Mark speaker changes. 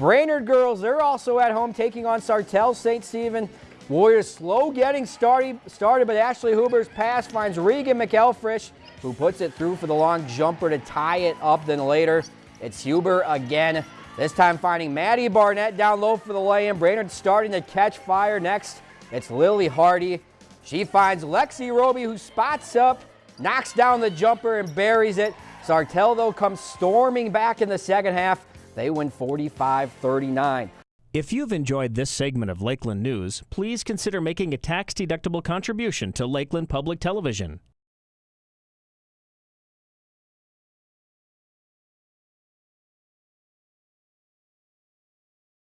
Speaker 1: Brainerd girls, they're also at home taking on Sartell St. Stephen. Warriors slow getting started, started, but Ashley Huber's pass finds Regan McElfresh, who puts it through for the long jumper to tie it up. Then later, it's Huber again, this time finding Maddie Barnett down low for the lay-in. Brainerd starting to catch fire next. It's Lily Hardy. She finds Lexi Roby, who spots up, knocks down the jumper and buries it. Sartell, though, comes storming back in the second half. They win 45-39.
Speaker 2: If you've enjoyed this segment of Lakeland News, please consider making a tax-deductible contribution to Lakeland Public Television.